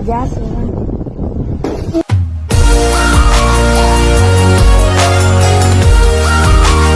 你家谁呢？